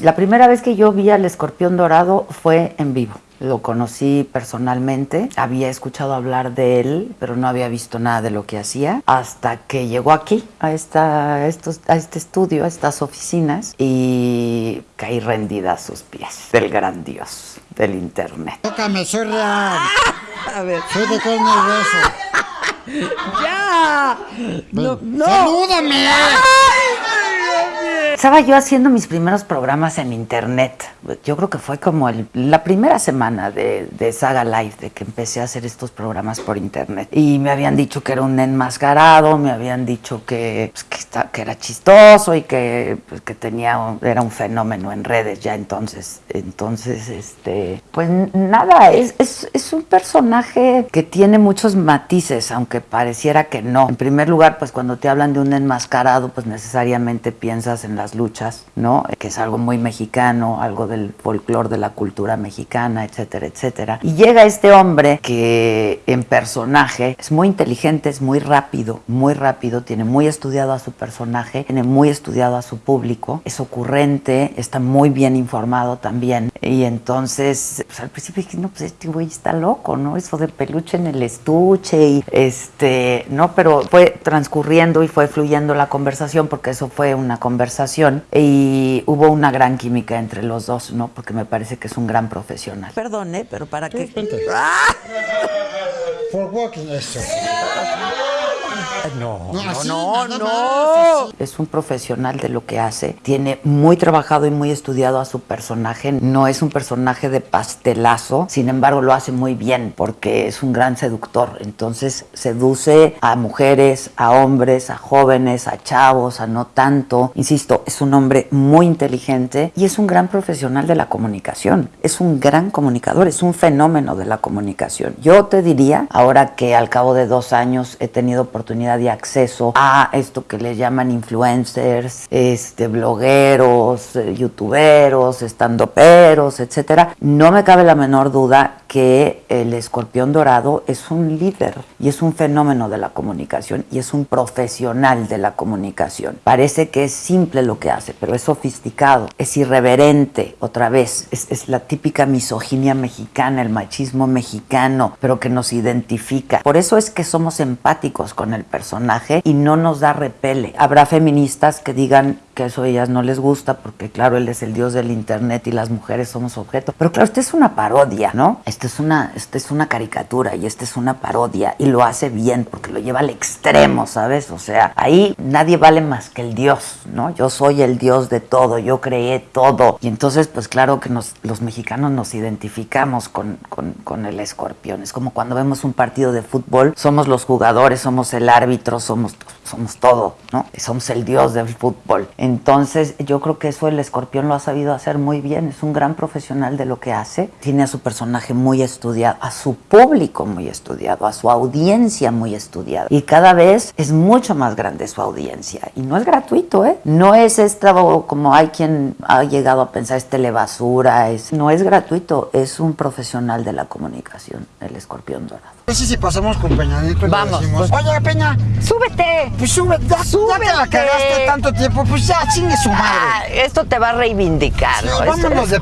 La primera vez que yo vi al escorpión dorado fue en vivo. Lo conocí personalmente, había escuchado hablar de él, pero no había visto nada de lo que hacía, hasta que llegó aquí, a, esta, estos, a este estudio, a estas oficinas, y caí rendida a sus pies del gran dios del internet. Tócame, soy real. A ver. Soy de carne y hueso. ¡Ya! No, ¡Salúdame! Estaba yo haciendo mis primeros programas en internet. Yo creo que fue como el- la primera semana de, de Saga Live, de que empecé a hacer estos programas por internet. Y me habían dicho que era un enmascarado, me habían dicho que, pues, que, esta- que era chistoso y que, pues, que tenía un- era un fenómeno en redes ya entonces. Entonces, este, pues nada, es, es, es un personaje que tiene muchos matices, aunque pareciera que no. En primer lugar, pues cuando te hablan de un enmascarado, pues necesariamente piensas en las luchas, ¿no? Que es algo muy mexicano, algo del folclore de la cultura mexicana, etcétera, etcétera. Y llega este hombre que en personaje es muy inteligente, es muy rápido, muy rápido, tiene muy estudiado a su personaje, tiene muy estudiado a su público, es ocurrente, está muy bien informado también. Y entonces, pues al principio dije, no, pues este güey está loco, ¿no? Eso de peluche en el estuche y este, no, pero fue transcurriendo y fue fluyendo la conversación porque eso fue una conversación y hubo una gran química entre los dos, ¿no? Porque me parece que es un gran profesional. Perdone, pero para qué. For walking, No, No, así, no. Es un profesional de lo que hace. Tiene muy trabajado y muy estudiado a su personaje. No es un personaje de pastelazo, sin embargo lo hace muy bien porque es un gran seductor. Entonces seduce a mujeres, a hombres, a jóvenes, a chavos, a no tanto. Insisto, es un hombre muy inteligente y es un gran profesional de la comunicación. Es un gran comunicador, es un fenómeno de la comunicación. Yo te diría, ahora que al cabo de dos años he tenido oportunidad de acceso a esto que le llaman influencers, este, blogueros, eh, youtuberos, estandoperos, etcétera, no me cabe la menor duda que el escorpión dorado es un líder y es un fenómeno de la comunicación y es un profesional de la comunicación. Parece que es simple lo que hace, pero es sofisticado, es irreverente, otra vez, es, la típica misoginia mexicana, el machismo mexicano, pero que nos identifica. Por eso es que somos empáticos con el personaje y no nos da repele. Habrá feministas que digan que eso a ellas no les gusta porque claro, él es el dios del internet y las mujeres somos objeto. Pero claro, esta es una parodia, ¿no? Esta es una, esta es una caricatura y esta es una parodia y lo hace bien porque lo lleva al extremo, ¿sabes? O sea, ahí nadie vale más que el dios, ¿no? Yo soy el dios de todo, yo creé todo. Y entonces, pues claro que nos, los mexicanos nos identificamos con, con, con el escorpión. Es como cuando vemos un partido de fútbol, somos los jugadores, somos el árbitro, somos, somos todo, ¿no? Somos el dios del fútbol. Entonces, yo creo que eso el escorpión lo ha sabido hacer muy bien. Es un gran profesional de lo que hace. Tiene a su personaje muy estudiado, a su público muy estudiado, a su audiencia muy estudiada. Y cada vez es mucho más grande su audiencia. Y no es gratuito, ¿eh? No es esta, como hay quien ha llegado a pensar, es telebasura. Es, no es gratuito, es un profesional de la comunicación, el escorpión dorado. No sé si pasamos con Peña Nieto y le Vamos, decimos, pues. oye Peña, ¡Súbete! pues sube, ya, ya que la Súbete. cagaste tanto tiempo, pues ya chingue su Ah, madre. esto te va a reivindicar, Sí, ¿no? Vámonos de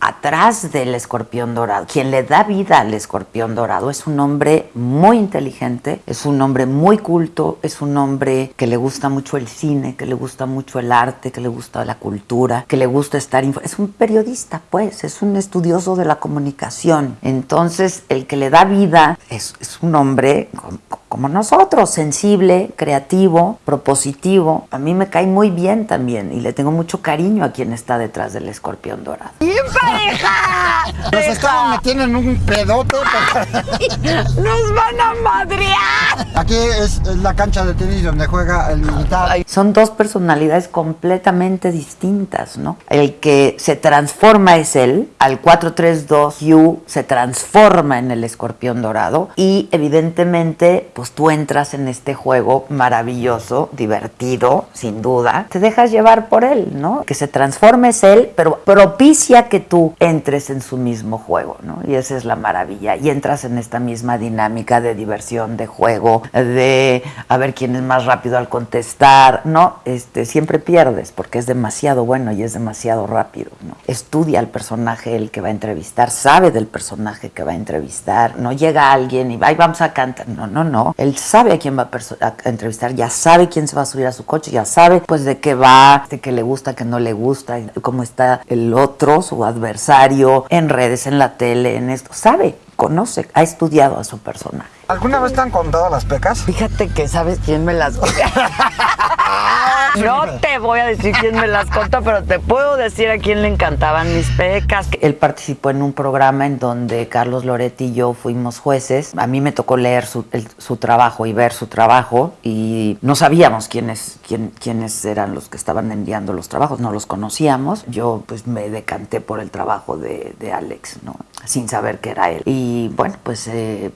atrás del escorpión dorado. Quien le da vida al escorpión dorado es un hombre muy inteligente, es un hombre muy culto, es un hombre que le gusta mucho el cine, que le gusta mucho el arte, que le gusta la cultura, que le gusta estar... Es un periodista, pues, es un estudioso de la comunicación. Entonces, el que le da vida es, es un hombre com- como nosotros, sensible, creativo, propositivo. A mí me cae muy bien también y le tengo mucho cariño a quien está detrás del escorpión dorado. ¡Bien pareja! Nos estaban metiendo en un pedote. ¡Nos van a madrear! Aquí es, es la cancha de tenis donde juega el militar. Son dos personalidades completamente distintas, ¿no? El que se transforma es él, al 432 Hugh se transforma en el escorpión dorado y evidentemente pues tú entras en este juego maravilloso, divertido, sin duda, te dejas llevar por él, ¿no? Que se transforme es él, pero propicia que tú entres en su mismo juego, ¿no? Y esa es la maravilla. Y entras en esta misma dinámica de diversión, de juego, de a ver quién es más rápido al contestar, ¿no? Este, siempre pierdes porque es demasiado bueno y es demasiado rápido, ¿no? Estudia al personaje el que va a entrevistar, sabe del personaje que va a entrevistar, no llega alguien y va, vamos a cantar, no, no, no. Él sabe a quién va a, a entrevistar, ya sabe quién se va a subir a su coche, ya sabe pues de qué va, de qué le gusta, qué no le gusta, cómo está el otro, su adversario, en redes, en la tele, en esto. Sabe, conoce, ha estudiado a su personaje. ¿Alguna vez te han contado las pecas? Fíjate que sabes quién me las No te voy a decir quién me las contó, pero te puedo decir a quién le encantaban mis pecas. Él participó en un programa en donde Carlos Loretti y yo fuimos jueces. A mí me tocó leer su, el, su trabajo y ver su trabajo y no sabíamos quiénes, quién, quiénes eran los que estaban enviando los trabajos, no los conocíamos. Yo pues me decanté por el trabajo de, de Alex, ¿no? Sin saber que era él. Y bueno, pues eh,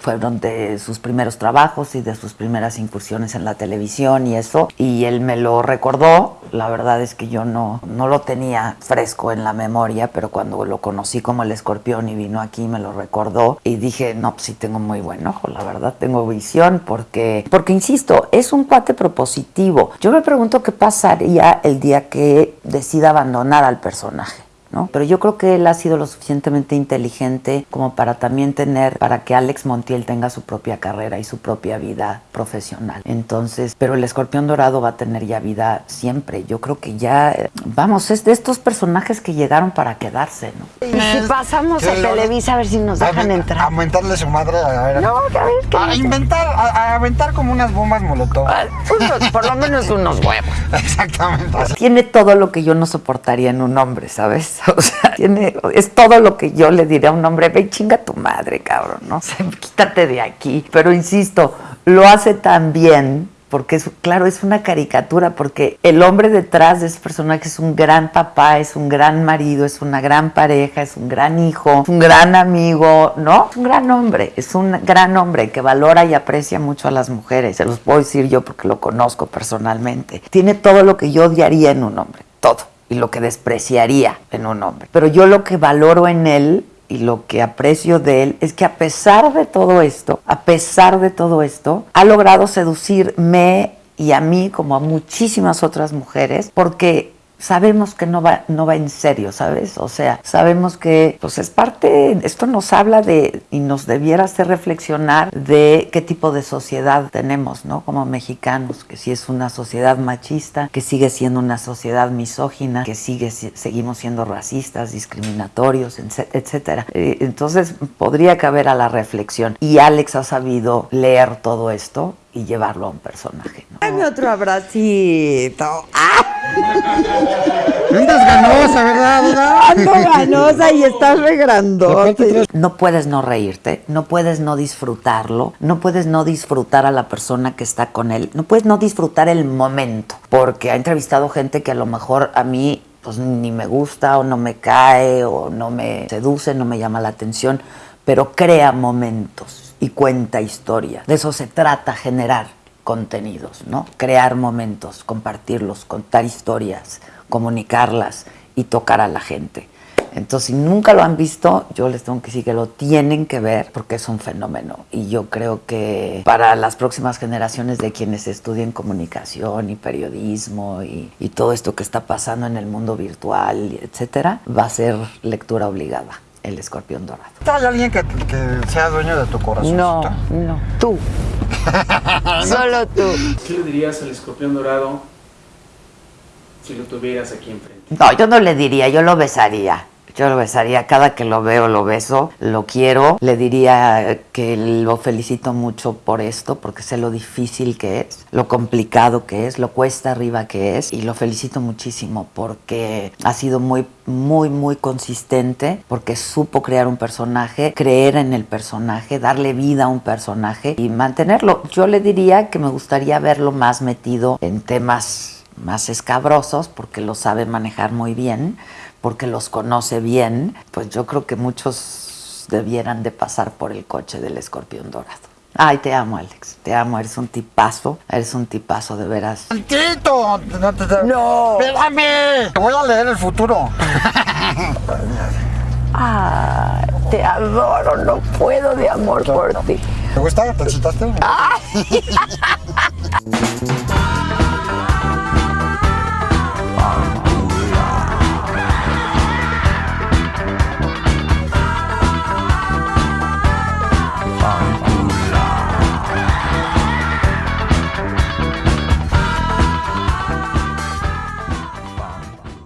fueron de sus primeros trabajos y de sus primeras incursiones en la televisión y eso. Y él me lo recordó. La verdad es que yo no, no lo tenía fresco en la memoria, pero cuando lo conocí como el escorpión y vino aquí me lo recordó y dije, no, pues sí tengo muy buen ojo, la verdad, tengo visión porque, porque insisto, es un cuate propositivo. Yo me pregunto qué pasaría el día que decida abandonar al personaje. ¿No? Pero yo creo que él ha sido lo suficientemente inteligente como para también tener, para que Alex Montiel tenga su propia carrera y su propia vida profesional. Entonces, pero el escorpión dorado va a tener ya vida siempre. Yo creo que ya, vamos, es de estos personajes que llegaron para quedarse, ¿no? Y si pasamos a Televisa a ver si nos dejan a, entrar. A aumentarle su madre a ver. No, a ver, que A inventar, a, a aventar como unas bombas molotov. Unos- por lo menos unos huevos. Exactamente. Tiene todo lo que yo no soportaría en un hombre, ¿sabes? O sea, es todo lo que yo le diría a un hombre, ve chinga tu madre, cabrón, ¿no? Quítate de aquí. Pero insisto, lo hace tan bien, porque es, claro, es una caricatura, porque el hombre detrás de ese personaje es un gran papá, es un gran marido, es una gran pareja, es un gran hijo, es un gran amigo, ¿no? Es un gran hombre, es un gran hombre que valora y aprecia mucho a las mujeres, se los puedo decir yo porque lo conozco personalmente. Tiene todo lo que yo odiaría en un hombre, todo y lo que despreciaría en un hombre. Pero yo lo que valoro en él y lo que aprecio de él es que a pesar de todo esto, a pesar de todo esto, ha logrado seducirme y a mí como a muchísimas otras mujeres porque sabemos que no va, no va en serio, ¿sabes? O sea, sabemos que pues es parte, esto nos habla de y nos debiera hacer reflexionar de qué tipo de sociedad tenemos, ¿no? Como mexicanos, que si es una sociedad machista, que sigue siendo una sociedad misógina, que sigue si- seguimos siendo racistas, discriminatorios, etc- etcétera. Eh, Entonces, podría caber a la reflexión y Alex ha sabido leer todo esto y llevarlo a un personaje, ¿no? Dame otro abracito. Andas ganosa, ¿verdad? ¿verdad? Ando ganosa y estás re grandote. No puedes no reírte, no puedes no disfrutarlo, no puedes no disfrutar a la persona que está con él, no puedes no disfrutar el momento, porque ha entrevistado gente que a lo mejor a mí pues ni me gusta o no me cae o no me seduce, no me llama la atención, pero crea momentos y cuenta historias. De eso se trata generar contenidos, ¿no? Crear momentos, compartirlos, contar historias, comunicarlas y tocar a la gente. Entonces, si nunca lo han visto, yo les tengo que decir que lo tienen que ver porque es un fenómeno. Y yo creo que para las próximas generaciones de quienes estudien comunicación y periodismo y, y todo esto que está pasando en el mundo virtual, etcétera, va a ser lectura obligada. El escorpión dorado. ¿Hay alguien que, que sea dueño de tu corazón? No, no. Tú. Solo tú. ¿Qué le dirías al escorpión dorado si lo tuvieras aquí enfrente? No, yo no le diría, yo lo besaría. Yo lo besaría, cada que lo veo lo beso, lo quiero. Le diría que lo felicito mucho por esto, porque sé lo difícil que es, lo complicado que es, lo cuesta arriba que es. Y lo felicito muchísimo porque ha sido muy, muy, muy consistente, porque supo crear un personaje, creer en el personaje, darle vida a un personaje y mantenerlo. Yo le diría que me gustaría verlo más metido en temas más escabrosos, porque lo sabe manejar muy bien porque los conoce bien, pues yo creo que muchos debieran de pasar por el coche del escorpión dorado. Ay, te amo, Alex. Te amo. Eres un tipazo. Eres un tipazo, de veras. ¡Tantito! No, te- te- No. ¡Espérame! Te voy a leer el futuro. Ay, te adoro, no puedo de amor por ti. ¿Te gusta? ¿Te? Ay.